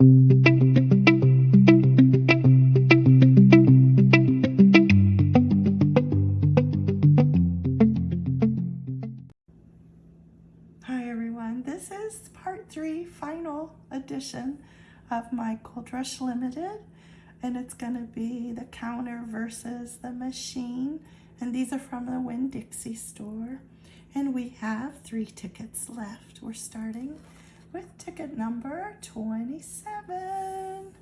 Hi everyone, this is part three, final edition of my Gold Rush Limited. And it's gonna be the counter versus the machine. And these are from the Winn-Dixie store. And we have three tickets left. We're starting with ticket number 27.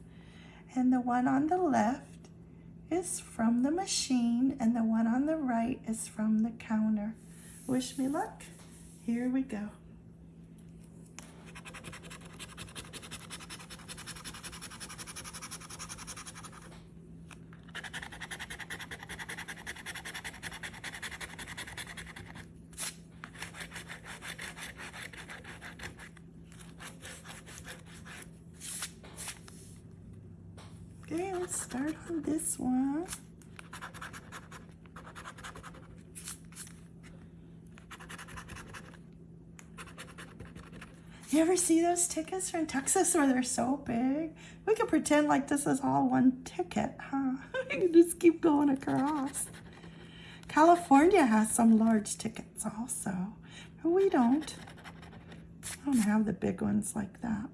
And the one on the left is from the machine and the one on the right is from the counter. Wish me luck. Here we go. Okay, let's start on this one. You ever see those tickets from Texas where they're so big? We could pretend like this is all one ticket, huh? we can just keep going across. California has some large tickets also, but we don't. I don't have the big ones like that.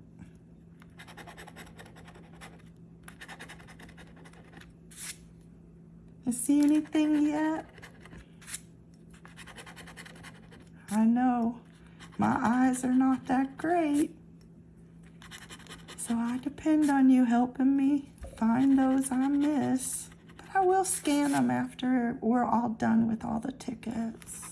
You see anything yet? I know my eyes are not that great. So I depend on you helping me find those I miss. But I will scan them after we're all done with all the tickets.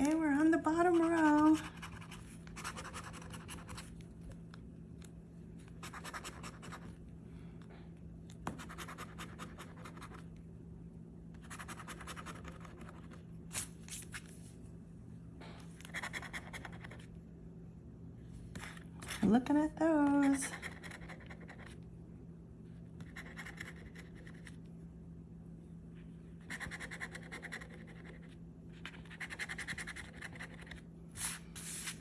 Okay, we're on the bottom row. Looking at those.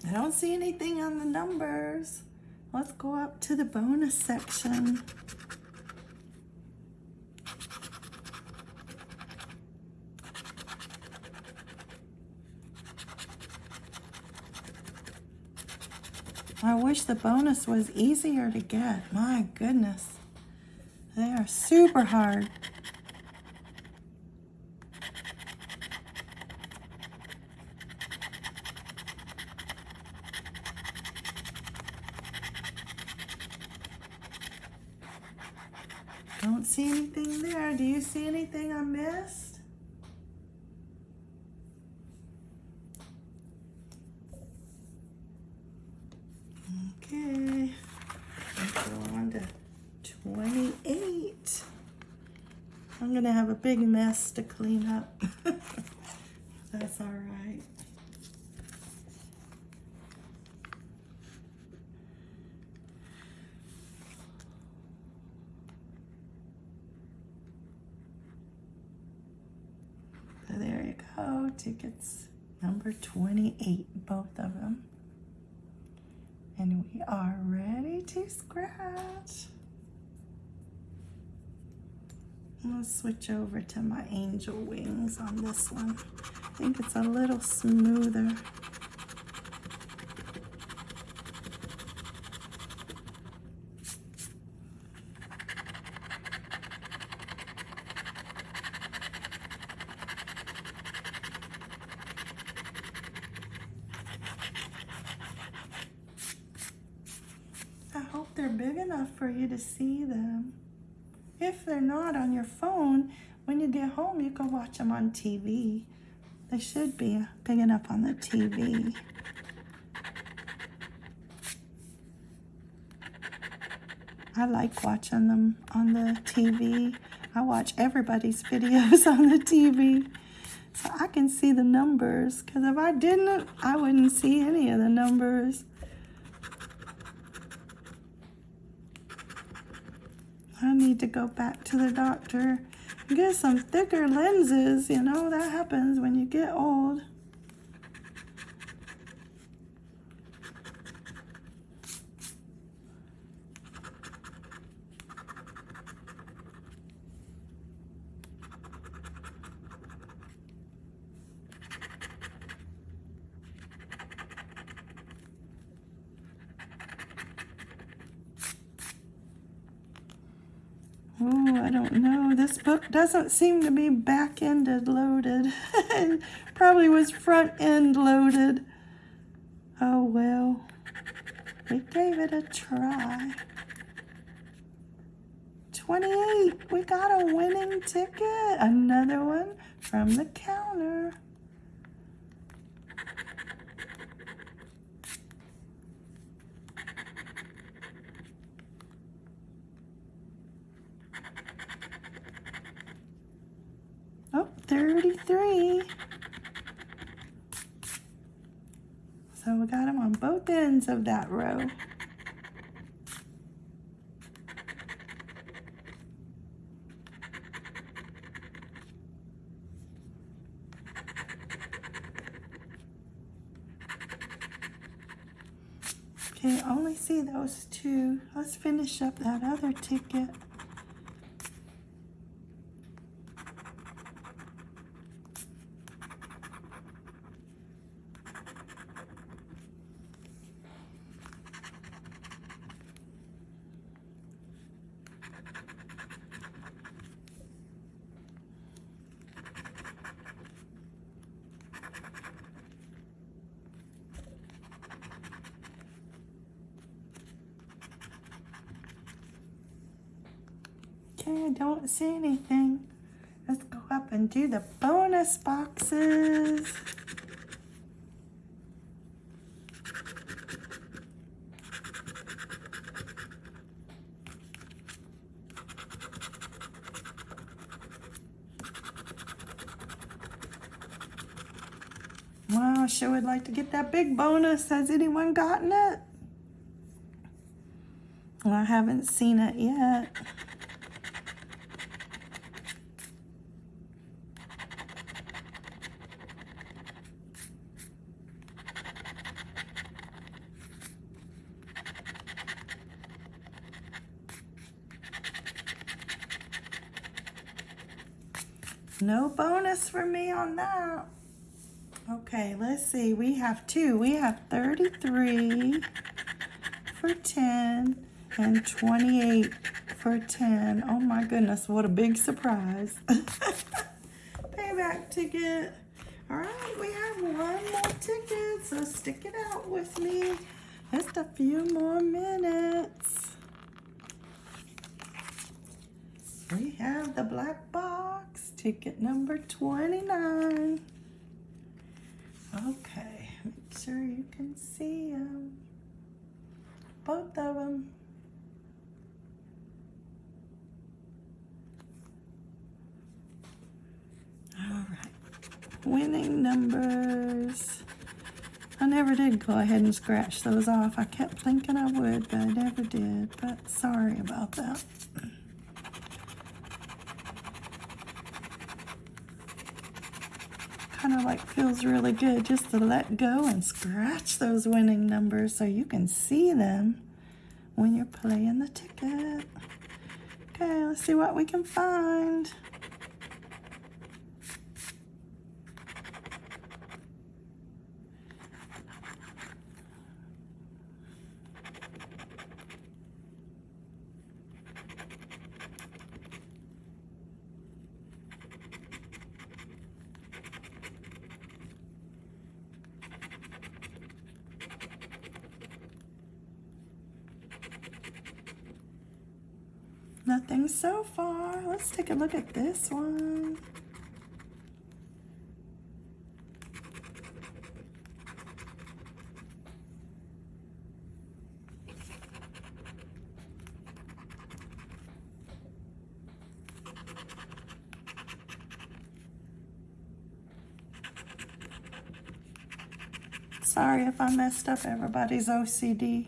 I don't see anything on the numbers. Let's go up to the bonus section. I wish the bonus was easier to get. My goodness. They are super hard. Don't see anything there. Do you see anything I missed? Okay. Let's go on to 28. I'm going to have a big mess to clean up. That's all right. So go, tickets number 28, both of them. And we are ready to scratch. I'm gonna switch over to my angel wings on this one. I think it's a little smoother. they're big enough for you to see them. If they're not on your phone, when you get home, you can watch them on TV. They should be big enough on the TV. I like watching them on the TV. I watch everybody's videos on the TV. So I can see the numbers. Because if I didn't, I wouldn't see any of the numbers. I need to go back to the doctor get some thicker lenses. You know, that happens when you get old. Oh, I don't know. This book doesn't seem to be back-ended loaded. Probably was front-end loaded. Oh, well. We gave it a try. 28. We got a winning ticket. Another one from the counter. Oh, 33. So we got them on both ends of that row. Okay, only see those two. Let's finish up that other ticket. I don't see anything. Let's go up and do the bonus boxes. Wow, sure would like to get that big bonus. Has anyone gotten it? Well, I haven't seen it yet. No bonus for me on that. Okay, let's see. We have two. We have 33 for 10 and 28 for 10. Oh my goodness, what a big surprise. Payback ticket. All right, we have one more ticket, so stick it out with me. Just a few more minutes. We have the black box, ticket number 29. Okay, make sure you can see them. Both of them. All right, winning numbers. I never did go ahead and scratch those off. I kept thinking I would, but I never did. But sorry about that. Kind of like feels really good just to let go and scratch those winning numbers so you can see them when you're playing the ticket. Okay, let's see what we can find. Nothing so far. Let's take a look at this one. Sorry if I messed up everybody's OCD.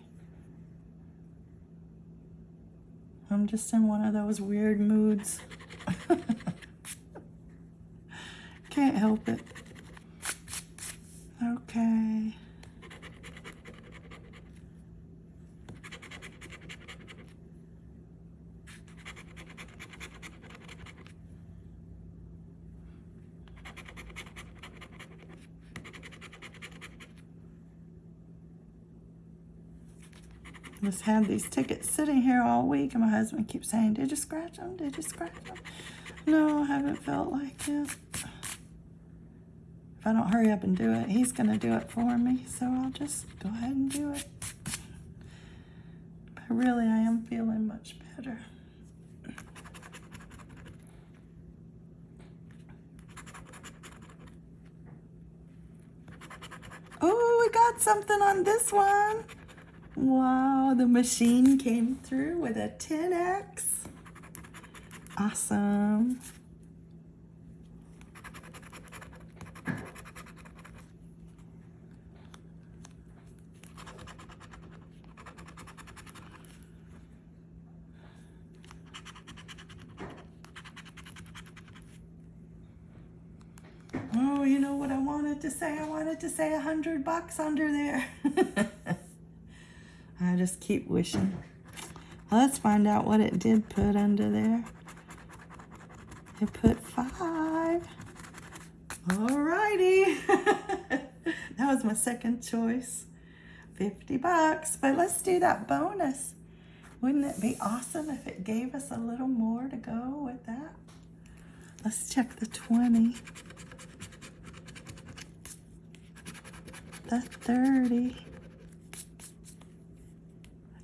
I'm just in one of those weird moods. Can't help it. Okay. Just had these tickets sitting here all week and my husband keeps saying, did you scratch them? Did you scratch them? No, I haven't felt like it. If I don't hurry up and do it, he's going to do it for me. So I'll just go ahead and do it. But really, I am feeling much better. Oh, we got something on this one. Wow, the machine came through with a 10X. Awesome. Oh, you know what I wanted to say? I wanted to say a hundred bucks under there. I just keep wishing. Let's find out what it did put under there. It put five. Alrighty. that was my second choice. 50 bucks. But let's do that bonus. Wouldn't it be awesome if it gave us a little more to go with that? Let's check the 20. The 30.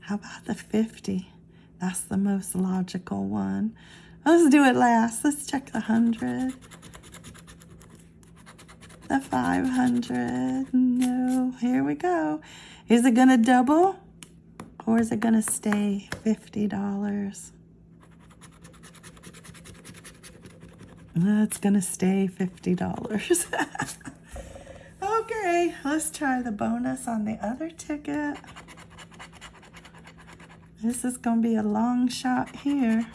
How about the 50? That's the most logical one. Let's do it last. Let's check the 100. The 500. No. Here we go. Is it going to double? Or is it going to stay $50? It's going to stay $50. okay, let's try the bonus on the other ticket. This is going to be a long shot here.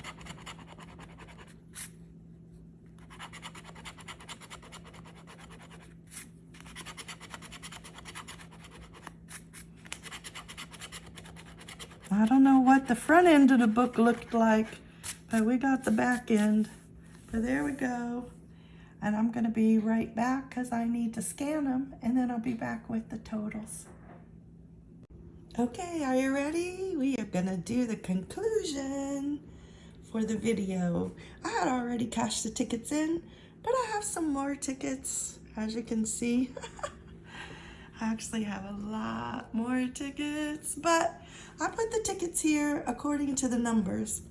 I don't know what the front end of the book looked like, but we got the back end. But there we go. And I'm going to be right back because I need to scan them, and then I'll be back with the totals. Okay, are you ready? We are gonna do the conclusion for the video. I had already cashed the tickets in, but I have some more tickets, as you can see. I actually have a lot more tickets, but I put the tickets here according to the numbers.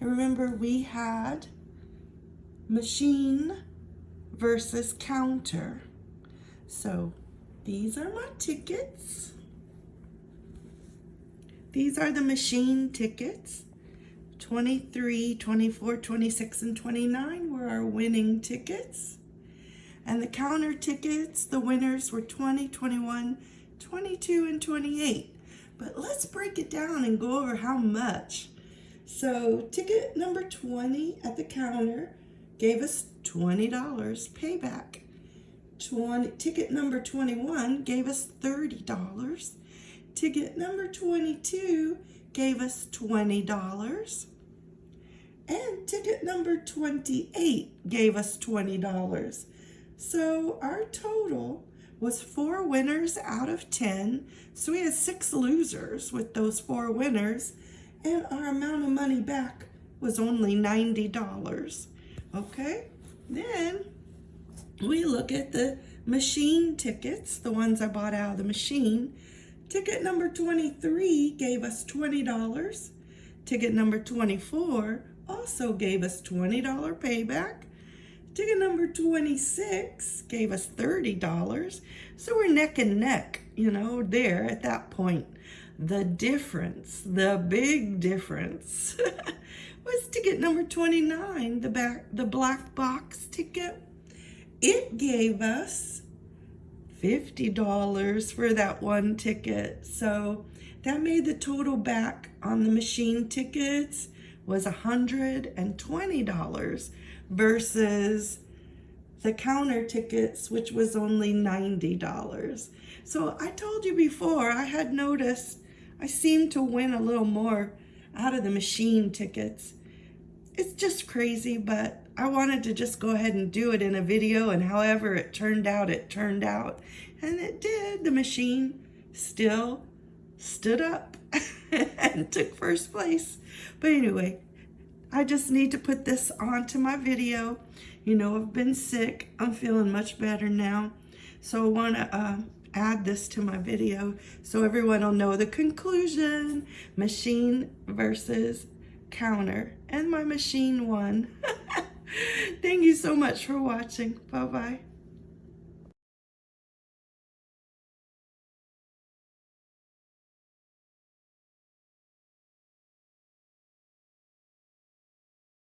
And remember, we had machine versus counter. So these are my tickets. These are the machine tickets. 23, 24, 26, and 29 were our winning tickets. And the counter tickets, the winners were 20, 21, 22, and 28. But let's break it down and go over how much. So ticket number 20 at the counter gave us $20 payback. 20, ticket number 21 gave us $30. Ticket number 22 gave us $20. And ticket number 28 gave us $20. So our total was four winners out of 10. So we had six losers with those four winners. And our amount of money back was only $90. Okay, then we look at the machine tickets, the ones I bought out of the machine. Ticket number 23 gave us $20. Ticket number 24 also gave us $20 payback. Ticket number 26 gave us $30. So we're neck and neck, you know, there at that point. The difference, the big difference, was ticket number 29, the back, the black box ticket. It gave us $50 for that one ticket. So that made the total back on the machine tickets was $120 versus the counter tickets, which was only $90. So I told you before, I had noticed I seemed to win a little more out of the machine tickets. It's just crazy, but I wanted to just go ahead and do it in a video and however it turned out, it turned out. And it did. The machine still stood up and took first place. But anyway, I just need to put this onto my video. You know, I've been sick. I'm feeling much better now. So I want to uh, add this to my video so everyone will know the conclusion. Machine versus counter. And my machine won. Thank you so much for watching. Bye-bye.